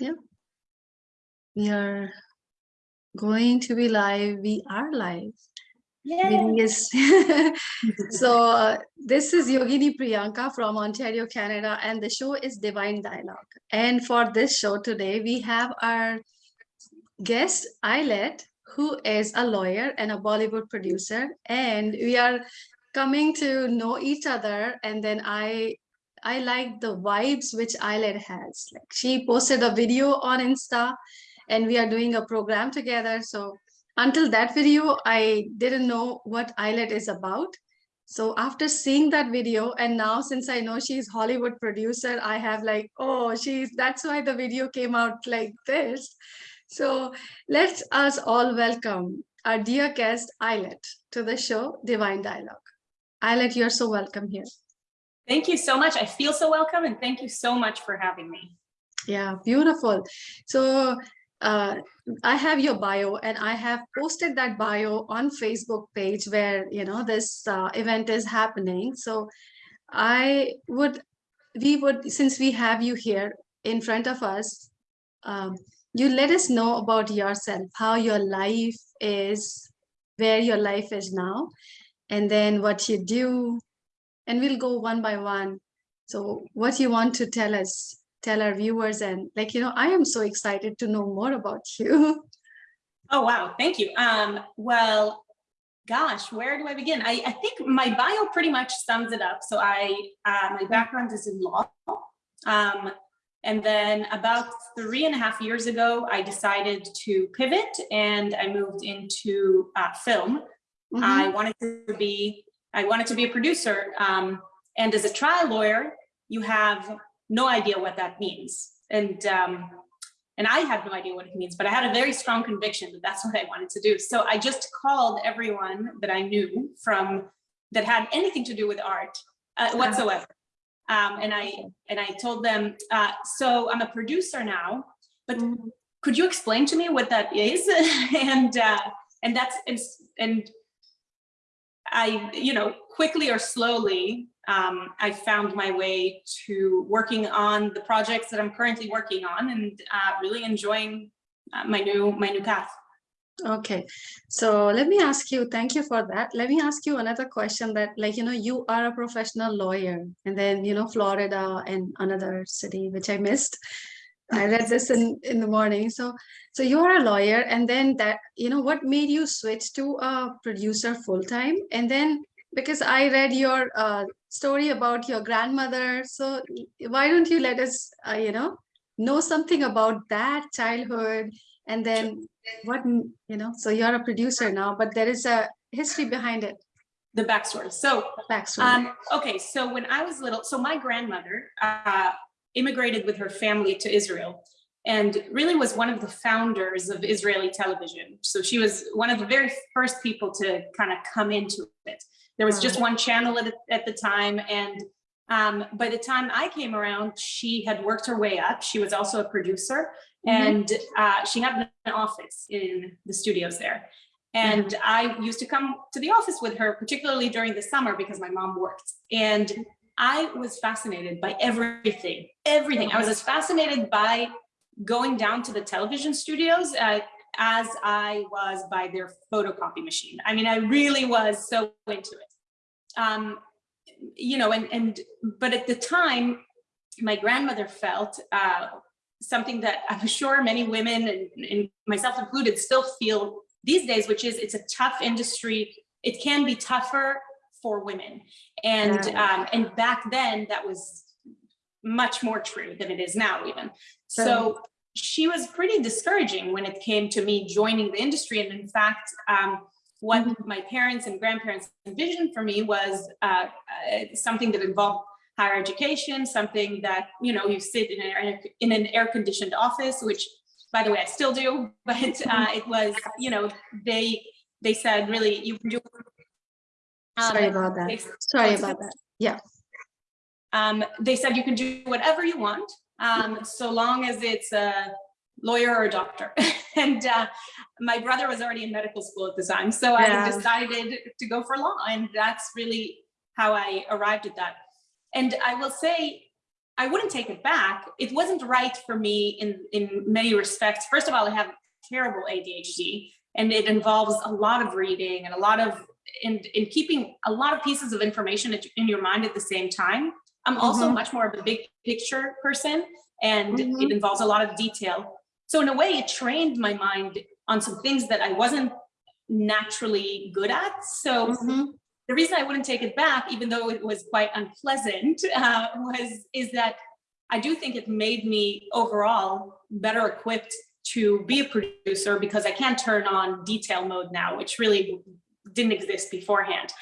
Yeah. We are going to be live. We are live. Is so uh, this is Yogini Priyanka from Ontario, Canada, and the show is Divine Dialogue. And for this show today, we have our guest, Ayelet, who is a lawyer and a Bollywood producer. And we are coming to know each other. And then I I like the vibes which Ayelet has. Like she posted a video on Insta and we are doing a program together. So until that video, I didn't know what Ayelet is about. So after seeing that video, and now since I know she's Hollywood producer, I have like, oh, she's that's why the video came out like this. So let's us all welcome our dear guest, Ayelet, to the show Divine Dialogue. Ayelet, you're so welcome here. Thank you so much. I feel so welcome and thank you so much for having me. Yeah, beautiful. So uh, I have your bio and I have posted that bio on Facebook page where, you know, this uh, event is happening. So I would, we would, since we have you here in front of us, um, you let us know about yourself, how your life is, where your life is now, and then what you do, and we'll go one by one. So what you want to tell us, tell our viewers and like, you know, I am so excited to know more about you. Oh, wow. Thank you. Um, well, gosh, where do I begin? I, I think my bio pretty much sums it up. So I, uh, my background is in law. Um, and then about three and a half years ago, I decided to pivot and I moved into uh, film. Mm -hmm. I wanted to be I wanted to be a producer. Um, and as a trial lawyer, you have no idea what that means. And, um, and I had no idea what it means, but I had a very strong conviction that that's what I wanted to do. So I just called everyone that I knew from that had anything to do with art uh, whatsoever. Um, and I and I told them, uh, so I'm a producer now, but mm-hmm. could you explain to me what that is? and uh, and that's and, and I, you know, quickly or slowly, um, I found my way to working on the projects that I'm currently working on and uh, really enjoying uh, my new my new path. Okay, so let me ask you, thank you for that. Let me ask you another question that like, you know, you are a professional lawyer and then, you know, Florida and another city, which I missed. I read this in, in the morning. So, so you are a lawyer and then that, you know, what made you switch to a producer full time? And then because I read your uh, story about your grandmother. So why don't you let us, uh, you know, know something about that childhood and then what, you know, so you're a producer now, but there is a history behind it the backstory. So, backstory. Um, okay, so when I was little, so my grandmother, uh, immigrated with her family to Israel and really was one of the founders of Israeli television. So she was one of the very first people to kind of come into it. There was just one channel at, at the time. And um, by the time I came around, she had worked her way up. She was also a producer mm -hmm. and uh, she had an office in the studios there. And mm -hmm. I used to come to the office with her, particularly during the summer because my mom worked. And I was fascinated by everything, everything. I was as fascinated by going down to the television studios uh, as I was by their photocopy machine. I mean, I really was so into it. Um, you know, and, and, but at the time, my grandmother felt uh, something that I'm sure many women and, and myself included still feel these days, which is it's a tough industry. It can be tougher for women. And, um, and back then that was much more true than it is now even. So she was pretty discouraging when it came to me joining the industry. And in fact, um, what mm-hmm. my parents and grandparents envisioned for me was uh, uh, something that involved higher education, something that, you know, you sit in an, in an air conditioned office, which by the way, I still do, but uh, mm-hmm. it was, you know, they, they said, really, you can do Sorry um, about that. Sorry about that. Yeah. Um, they said you can do whatever you want, um, so long as it's a lawyer or a doctor. and uh, my brother was already in medical school at the time, so yeah. I decided to go for law, and that's really how I arrived at that. And I will say, I wouldn't take it back. It wasn't right for me in, in many respects. First of all, I have terrible ADHD and it involves a lot of reading and a lot of in, in keeping a lot of pieces of information in your mind at the same time. I'm also Mhm. much more of a big picture person and Mhm. it involves a lot of detail. So in a way, it trained my mind on some things that I wasn't naturally good at. So Mhm. the reason I wouldn't take it back, even though it was quite unpleasant, uh, was is that I do think it made me overall better equipped to be a producer because I can turn on detail mode now, which really didn't exist beforehand.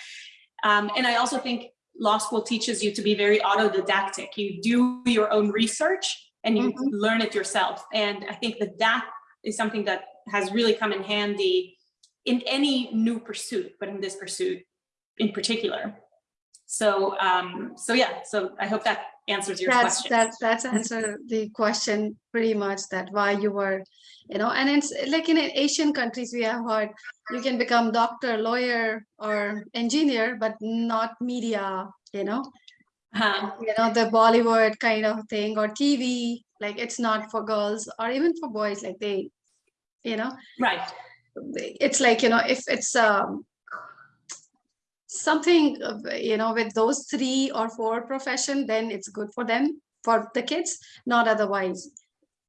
Um, and I also think law school teaches you to be very autodidactic. You do your own research and you Mhm. learn it yourself. And I think that that is something that has really come in handy in any new pursuit, but in this pursuit in particular. So, um, so yeah, so I hope that answers your That's, question. that, that's answer the question pretty much that why you were, you know, and it's like in Asian countries, we have heard you can become doctor, lawyer, or engineer, but not media, you know, Uh, you know, the Bollywood kind of thing or TV, like it's not for girls or even for boys, like they, you know, right. it's like, you know, if it's um something, you know, with those three or four profession, then it's good for them, for the kids, not otherwise.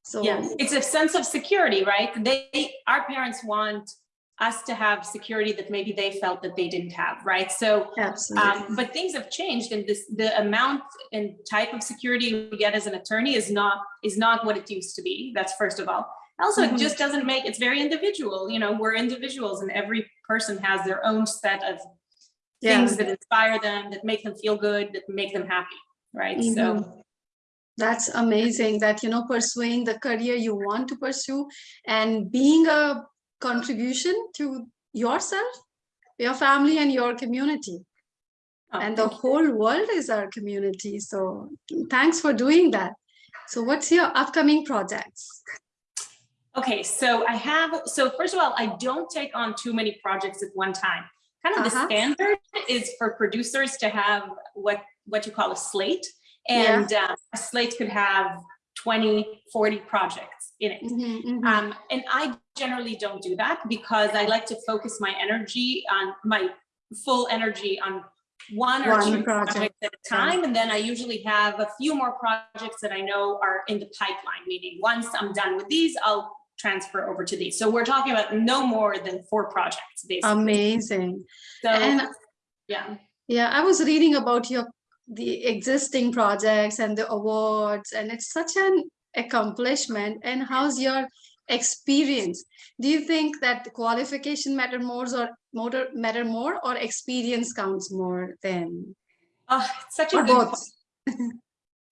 So Yeah, it's a sense of security, right? They, our parents want us to have security that maybe they felt that they didn't have, right? So, um, but things have changed and this, the amount and type of security we get as an attorney is not, is not what it used to be. That's first of all. Also, it just doesn't make, it's very individual, you know, we're individuals and every person has their own set of Yeah. things that inspire them, that make them feel good, that make them happy, right? So, mm-hmm. That's amazing that, you know, pursuing the career you want to pursue and being a contribution to yourself, your family and your community. oh, And the you. whole world is our community. So thanks for doing that. So what's your upcoming projects? Okay, so I have, so first of all, I don't take on too many projects at one time. Kind of the Uh-huh. standard is for producers to have what, what you call a slate. Yeah. And uh, a slate could have 20, 40 projects in it. Mhm, mhm. Um, and I generally don't do that because I like to focus my energy on my full energy on one or One two project, projects at a time. And then I usually have a few more projects that I know are in the pipeline, meaning once I'm done with these, I'll transfer over to these. So we're talking about no more than four projects, basically. Amazing. So, And yeah. Yeah, I was reading about your the existing projects and the awards, and it's such an accomplishment. And how's your experience? Do you think that the qualification matter more or matter more or experience counts more than Oh, it's such a or good both?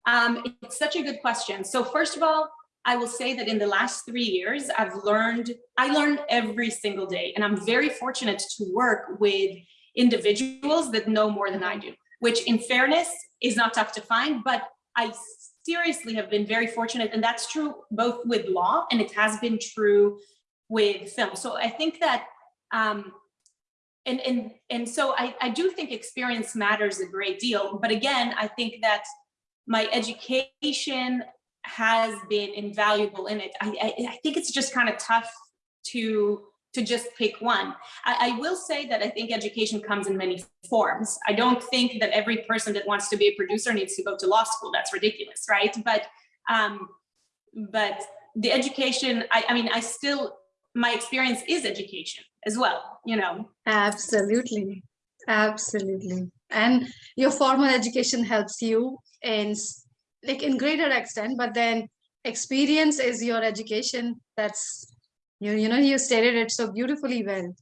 Um, it's such a good question. So first of all, I will say that in the last three years, I've learned, I learn every single day, and I'm very fortunate to work with individuals that know more than I do, which in fairness is not tough to find, but I seriously have been very fortunate, and that's true both with law and it has been true with film. So I think that, um, and, and, and so I, I do think experience matters a great deal, but again, I think that my education has been invaluable in it. I, I, I think it's just kind of tough to to just pick one. I, I will say that I think education comes in many forms. I don't think that every person that wants to be a producer needs to go to law school. That's ridiculous, right? But um, but the education, I, I mean, I still, my experience is education as well, you know. Absolutely, absolutely. And your formal education helps you in like in greater extent, but then experience is your education. That's you, you know, you stated it so beautifully well.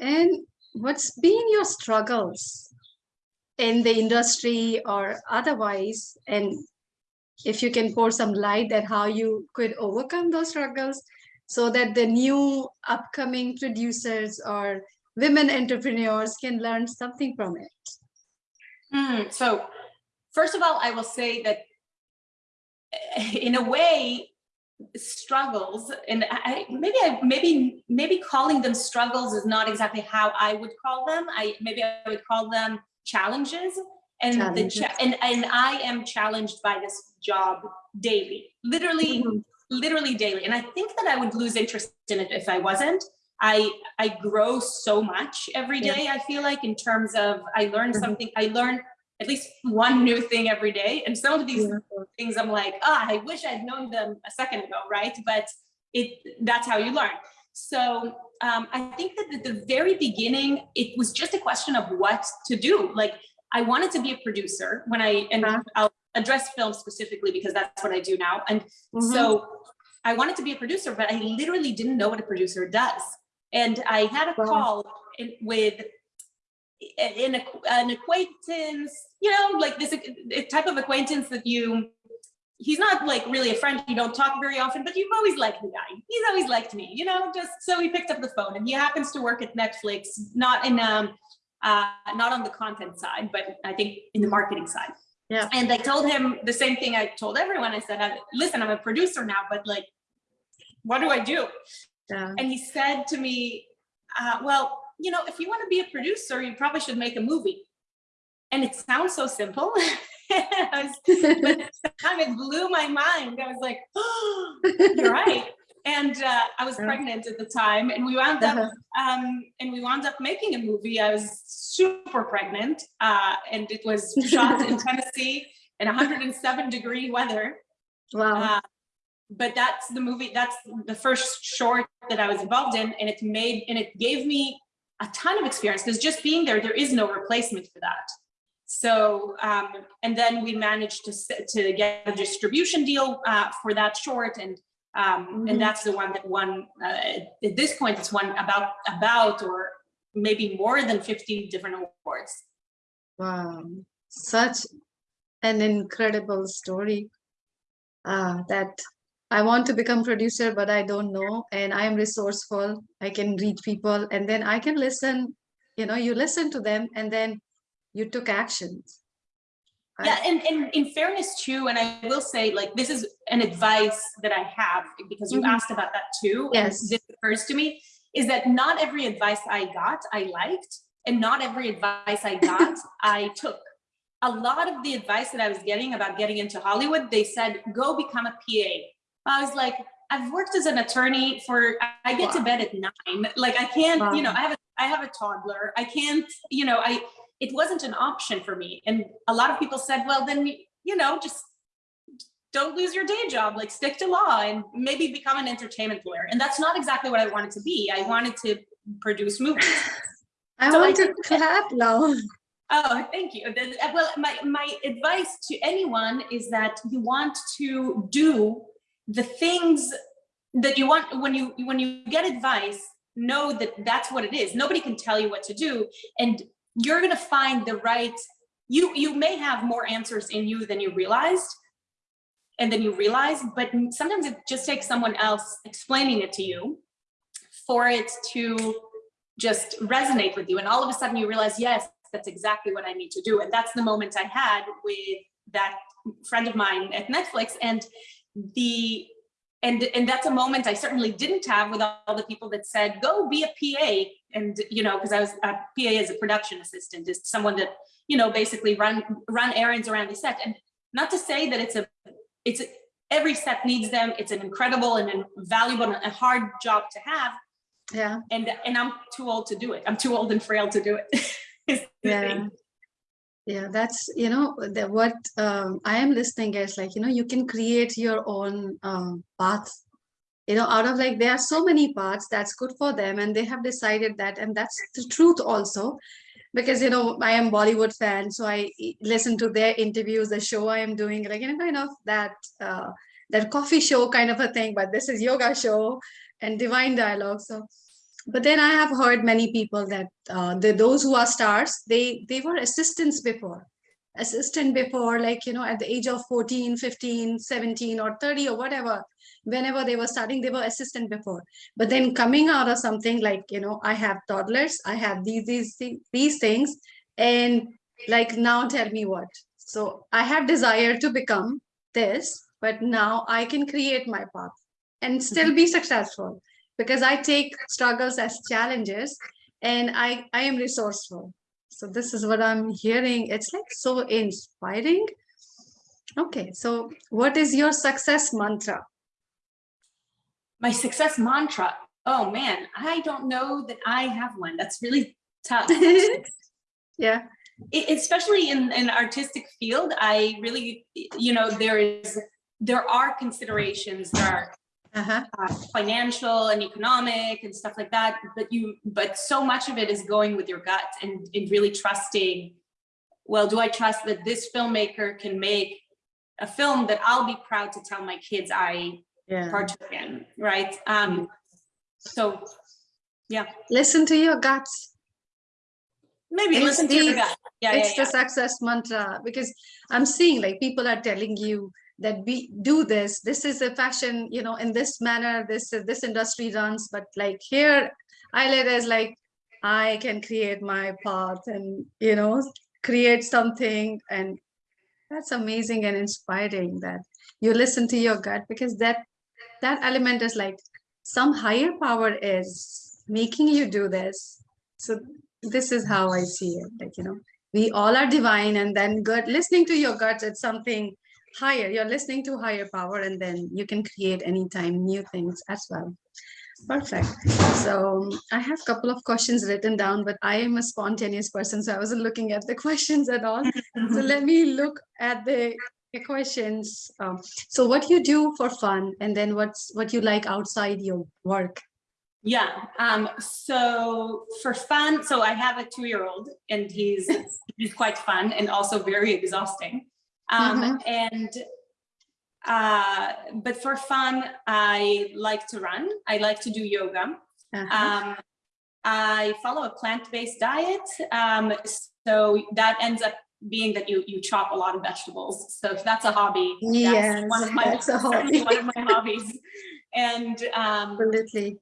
And what's been your struggles in the industry or otherwise? And if you can pour some light that how you could overcome those struggles so that the new upcoming producers or women entrepreneurs can learn something from it. Hmm, so first of all, I will say that eh, in a way, struggles and I maybe I maybe maybe calling them struggles is not exactly how I would call them. I maybe I would call them challenges. And the Challenges. cha- and and I am challenged by this job daily, literally, Mhm. literally daily. And I think that I would lose interest in it if I wasn't. I I grow so much every day. Yeah. I feel like in terms of I learn Mhm. something. I learn at least one new thing every day. And some of these Yeah. things I'm like, ah, I wish I'd known them a second ago, right? But it that's how you learn. So um, I think that at the very beginning, it was just a question of what to do. Like I wanted to be a producer when I and Uh-huh. I'll address film specifically because that's what I do now. And Mhm. so I wanted to be a producer, but I literally didn't know what a producer does. And I had a Wow. call in, with an, acqu- an acquaintance, you know, like this a type of acquaintance that you, he's not like really a friend, you don't talk very often, but you've always liked the guy. He's always liked me, you know, just so he picked up the phone and he happens to work at Netflix, not in, um, uh, not on the content side, but I think in the marketing side. Yeah. And I told him the same thing I told everyone. I said, listen, I'm a producer now, but like, what do I do? Yeah. And he said to me, uh, well, you know, if you want to be a producer, you probably should make a movie. And it sounds so simple. Was- but at the time it blew my mind. I was like, oh, you're right. And uh, I was pregnant at the time and we wound up Uh-huh. um, and we wound up making a movie. I was super pregnant, uh, and it was shot in Tennessee in 107 degree weather. Wow. Uh, but that's the movie. That's the first short that I was involved in, and it made and it gave me a ton of experience because just being there, there is no replacement for that. So, um, and then we managed to to get a distribution deal uh, for that short, and um, Mhm. and that's the one that won. Uh, at this point, it's won about about or maybe more than 50 different awards. Wow, such an incredible story. Uh, that I want to become producer, but I don't know, and I am resourceful. I can read people, and then I can listen. You know, you listen to them, and then you took actions. Yeah, and, and in fairness too, and I will say, like, this is an advice that I have because you Mhm. asked about that too. and Yes. This occurs to me is that not every advice I got, I liked, and not every advice I got, I took. A lot of the advice that I was getting about getting into Hollywood, they said, go become a PA. I was like, I've worked as an attorney for, I get to bed at nine. Like, I can't, you know, I have, a I have a toddler. I can't, you know, I, it wasn't an option for me. And a lot of people said, well, then, you know, just don't lose your day job, like stick to law and maybe become an entertainment lawyer. And that's not exactly what I wanted to be. I wanted to produce movies. I So I want to clap now. Oh, thank you. Uh, Well, my, my advice to anyone is that you want to do the things that you want when you when you get advice know that that's what it is. Nobody can tell you what to do and you're going to find the right you you may have more answers in you than you realized and then you realize but sometimes it just takes someone else explaining it to you for it to just resonate with you and all of a sudden you realize yes that's exactly what i need to do. And that's the moment i had with that friend of mine at netflix and the and and that's a moment i certainly didn't have with all the people that said go be a pa and you know because i was uh, a pa as a production assistant is someone that you know basically run run errands around the set. And not to say that it's a it's a, every set needs them. It's an incredible and valuable and a hard job to have. Yeah, and and i'm too old to do it. I'm too old and frail to do it yeah. thing. Yeah, that's, you know, what um, I am listening is like, you know, you can create your own um, path. You know, out of like, there are so many paths that's good for them and they have decided that, and that's the truth also. Because, you know, I am Bollywood fan, so i listen to their interviews, the show I am doing, like, you know, kind of that, uh, that coffee show kind of a thing, but this is yoga show and divine dialogue. So, but then i have heard many people that uh, the, those who are stars they they were assistants before. Assistant before like you know at the age of 14 15 17 or 30 or whatever whenever they were starting they were assistant before. But then coming out of something like you know i have toddlers i have these these these things and like now tell me what. So i have desire to become this but now i can create my path and still be successful because I take struggles as challenges and I, I am resourceful. So this is what I'm hearing. It's like so inspiring. Okay, so what is your success mantra? My success mantra. Oh man, I don't know that I have one. That's really tough. yeah. E- especially in an artistic field, I really, you know, there is, there are considerations, there are Uh-huh. uh, financial and economic and stuff like that, but you, but so much of it is going with your gut and, and really trusting, well, do I trust that this filmmaker can make a film that I'll be proud to tell my kids I Yeah. partook in, right? Um, so yeah. Listen to your guts. maybe It's listen to your gut. Yeah, yeah, it's the yeah. success mantra because I'm seeing like people are telling you that we do this. This is a fashion, you know, in this manner, this this industry runs. But like here, I let as like I can create my path and you know create something, and that's amazing and inspiring that you listen to your gut because that that element is like some higher power is making you do this. So this is how I see it. Like you know we all are divine and then good listening to your guts it's something higher you're listening to higher power and then you can create anytime new things as well. Perfect. So i have a couple of questions written down but i am a spontaneous person so i wasn't looking at the questions at all. So let me look at the questions. Um, so what you do for fun and then what's what you like outside your work? Yeah, um, so for fun, so I have a two-year-old and he's, he's quite fun and also very exhausting. Um, and, uh, but for fun, I like to run. I like to do yoga. Uh-huh. Um, I follow a plant-based diet. Um, so that ends up being that you, you chop a lot of vegetables. So if that's a hobby, Yes, that's one of my, that's a hobby. one of my hobbies. And, um, absolutely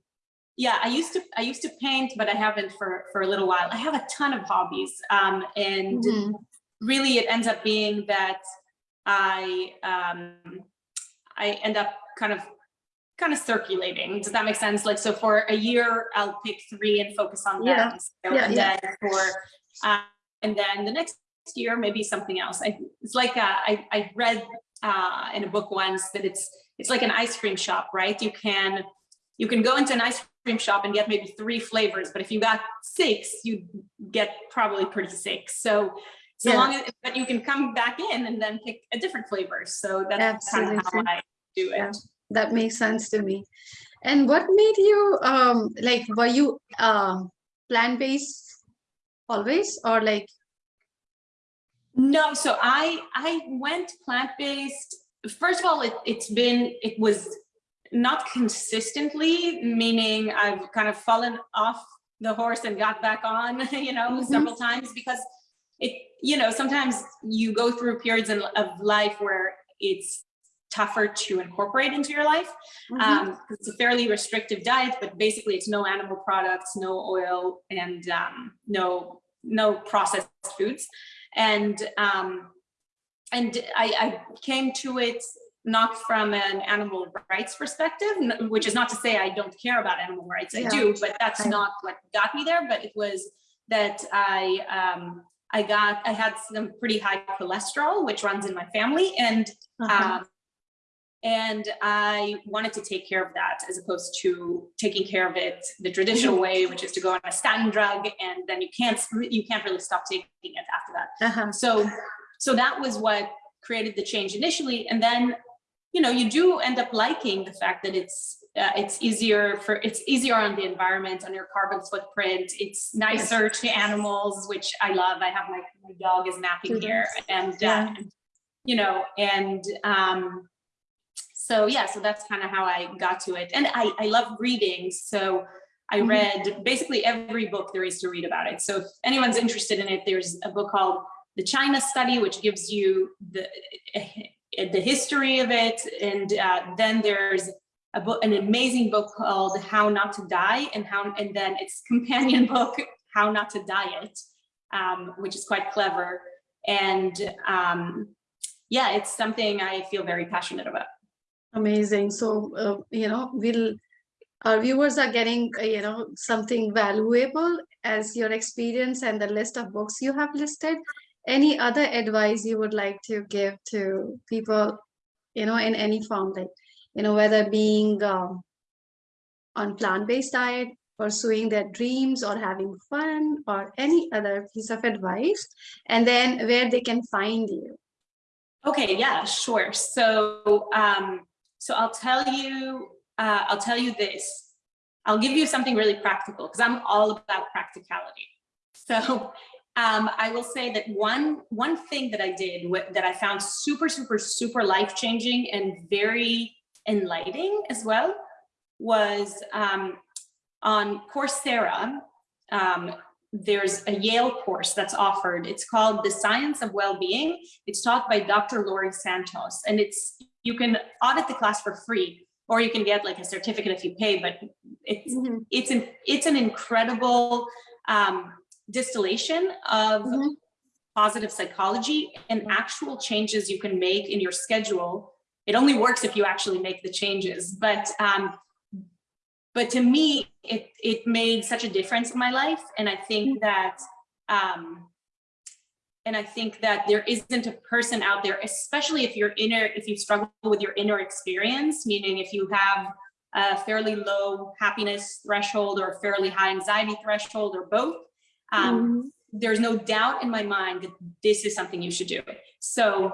yeah, I used to I used to paint, but I haven't for for a little while. I have a ton of hobbies, um, and Mhm. Really it ends up being that I um, I end up kind of kind of circulating. Does that make sense? Like so, for a year I'll pick three and focus on Yeah. them. So, Yeah, and yeah. then for uh, and then the next year maybe something else. I, it's like uh, I I read uh, in a book once that it's it's like an ice cream shop, right? You can you can go into an ice cream shop and get maybe three flavors, but if you got six, you get probably pretty sick. So so Yeah. long as but you can come back in and then pick a different flavor. So that's kind of how I do it. Yeah. that makes sense to me and what made you um like were you um plant-based always or like No, so I I went plant-based. First of all, it, it's been it was not consistently, meaning I've kind of fallen off the horse and got back on, you know, Mhm. several times because it, you know, sometimes you go through periods in, of life where it's tougher to incorporate into your life. Mhm. Um, it's a fairly restrictive diet, but basically it's no animal products, no oil, and um, no no processed foods. And um, and I, I came to it not from an animal rights perspective, which is not to say I don't care about animal rights. I Yeah. do, but that's not what got me there. But it was that I um, I got I had some pretty high cholesterol, which runs in my family, and Uh-huh. um, and I wanted to take care of that as opposed to taking care of it the traditional way, which is to go on a statin drug and then you can't you can't really stop taking it after that. Uh-huh. So so that was what created the change initially, and then you know you do end up liking the fact that it's uh, it's easier for it's easier on the environment on your carbon footprint. It's nicer to animals, which I love. I have my, my dog is napping here, and Yeah. uh, you know, and um, so yeah, so that's kind of how I got to it. And I, I love reading. So I Mhm. read basically every book there is to read about it. So if anyone's interested in it, there's a book called The China Study, which gives you the, the history of it. And uh, then there's book, an amazing book called How Not to Die and how, and then its companion book, How Not to Diet, um, which is quite clever. And um, yeah, it's something I feel very passionate about. Amazing. So, uh, you know, we'll our viewers are getting, uh, you know, something valuable as your experience and the list of books you have listed. Any other advice you would like to give to people, you know, in any form, like, you know, whether being um, on plant-based diet, pursuing their dreams or having fun or any other piece of advice, and then where they can find you. Okay, yeah, sure. So, um, so I'll tell you, uh, I'll tell you this. I'll give you something really practical because I'm all about practicality. So, um, I will say that one one thing that I did that I found super, super, super life changing and very enlightening as well was um, on Coursera. Um, there's a Yale course that's offered. It's called The Science of Well-Being. It's taught by Dr. Laurie Santos, and it's you can audit the class for free, or you can get like a certificate if you pay. But it's Mhm. it's an it's an incredible um, distillation of Mhm. positive psychology and actual changes you can make in your schedule. It only works if you actually make the changes, but um, but to me, it it made such a difference in my life, and I think that um, and I think that there isn't a person out there, especially if you're inner, if you struggle with your inner experience, meaning if you have a fairly low happiness threshold or a fairly high anxiety threshold or both, um, Mhm. there's no doubt in my mind that this is something you should do. So,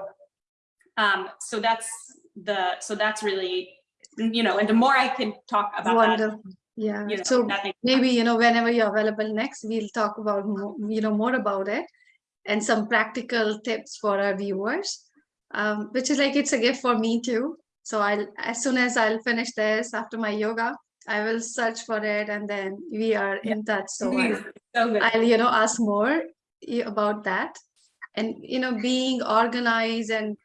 um, so that's the, so that's really, you know, and the more I can talk about that, Wonderful. Yeah. you know, So that maybe, you know, whenever you're available next, we'll talk about, mo- you know, more about it and some practical tips for our viewers, um, which is like, it's a gift for me too. So I'll, as soon as I'll finish this after my yoga, I will search for it and then we are in touch. So I'll, so good. I'll, you know, ask more about that. And, you know, being organized and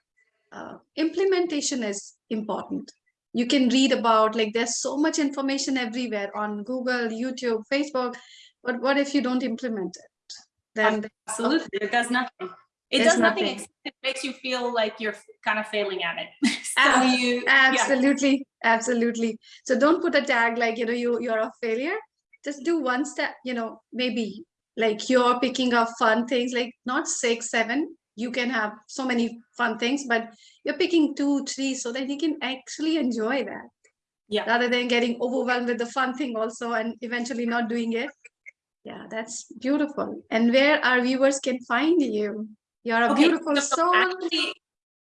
uh, implementation is important. You can read about, like, there's so much information everywhere on Google, YouTube, Facebook, but what if you don't implement it? Then, Absolutely, it does nothing. It does nothing, nothing. except it makes you feel like you're kind of failing at it. so you, yeah, absolutely, absolutely. So don't put a tag like, you know, you, you're a failure. Just do one step, you know, maybe like you're picking up fun things, like not six, seven. You can have so many fun things, but you're picking two, three, so that you can actually enjoy that. Yeah. Rather than getting overwhelmed with the fun thing also and eventually not doing it. Yeah, that's beautiful. And where our viewers can find you. You're a Okay, beautiful so soul. actually,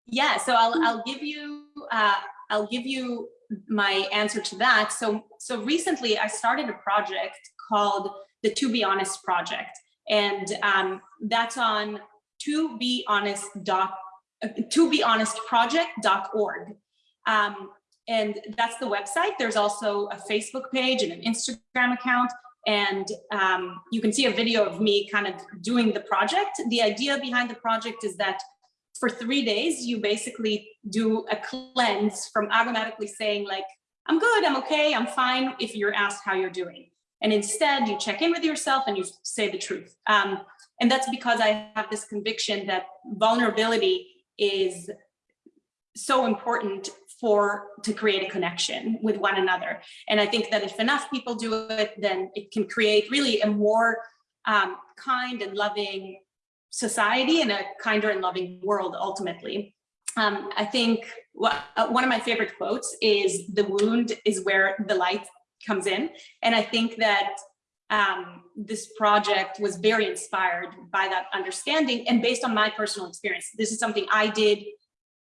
yeah. So I'll I'll give you uh, I'll give you my answer to that. So so recently I started a project called the To Be Honest Project, and um, that's on to be honest dot to be honest project.org. Um, and that's the website. There's also a Facebook page and an Instagram account. And um, you can see a video of me kind of doing the project. The idea behind the project is that for three days, you basically do a cleanse from automatically saying like, I'm good, I'm okay, I'm fine, if you're asked how you're doing. And instead you check in with yourself and you say the truth. Um, and that's because I have this conviction that vulnerability is so important for to create a connection with one another. And I think that if enough people do it, then it can create really a more um, kind and loving society and a kinder and loving world ultimately. Um, I think uh, one of my favorite quotes is the wound is where the light comes in. And I think that um, this project was very inspired by that understanding and based on my personal experience. This is something I did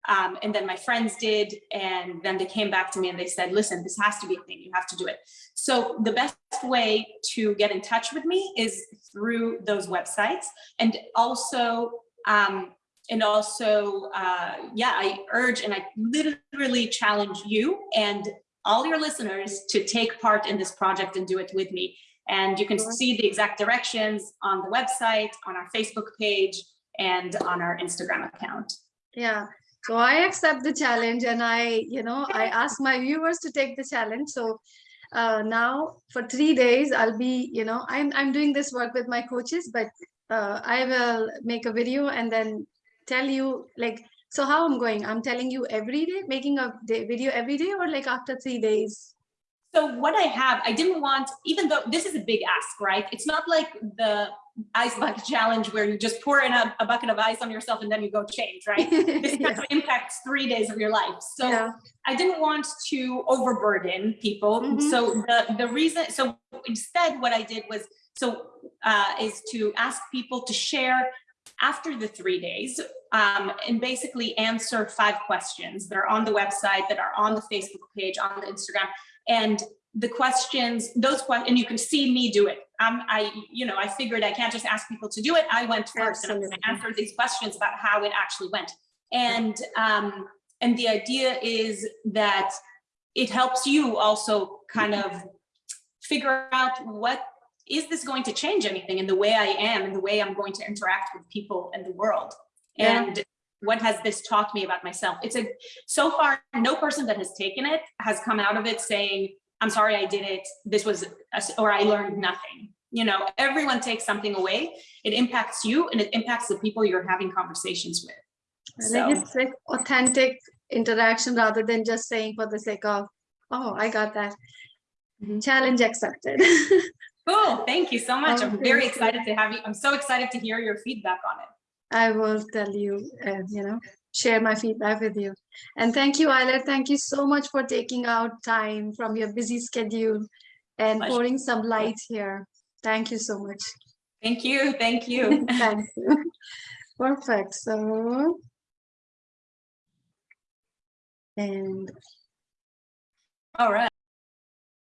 um, and then my friends did, and then they came back to me and they said, listen, this has to be a thing, you have to do it. So the best way to get in touch with me is through those websites. And also, um, and also, uh, yeah, I urge and I literally challenge you and all your listeners to take part in this project and do it with me. And you can see the exact directions on the website, on our Facebook page, and on our Instagram account. Yeah, so I accept the challenge and I, you know, I ask my viewers to take the challenge. So uh, now for three days, I'll be, you know, I'm, I'm doing this work with my coaches, but uh, I will make a video and then tell you like, so how I'm going, I'm telling you every day, making a day, video every day or like after three days? So what I have, I didn't want, even though this is a big ask, right? It's not like the ice bucket challenge where you just pour in a, a bucket of ice on yourself and then you go change, right? This kind Yes. of impacts three days of your life. So Yeah. I didn't want to overburden people. Mhm. So the, the reason, so instead what I did was, so uh, is to ask people to share after the three days um, and basically answer five questions that are on the website, that are on the Facebook page, on the Instagram. And the questions, those questions, and you can see me do it. Um, I, you know, I figured I can't just ask people to do it. I went first and I answered these questions about how it actually went. And, um, and the idea is that it helps you also kind of figure out what, is this going to change anything in the way I am and the way I'm going to interact with people in the world? Yeah. And what has this taught me about myself? It's a, so far, no person that has taken it has come out of it saying, I'm sorry I did it, this was, a- or I learned nothing. You know, everyone takes something away. It impacts you and it impacts the people you're having conversations with. So- it's like authentic interaction rather than just saying for the sake of, oh, I got that. Mhm. Challenge accepted. Cool, thank you so much. Oh, I'm very excited to have you. I'm so excited to hear your feedback on it. I will tell you, uh, you know, share my feedback with you. And thank you, Ayelet. Thank you so much for taking out time from your busy schedule and Pleasure. pouring some light here. Thank you so much. Thank you, thank you. Thank you. Perfect. So. And All right.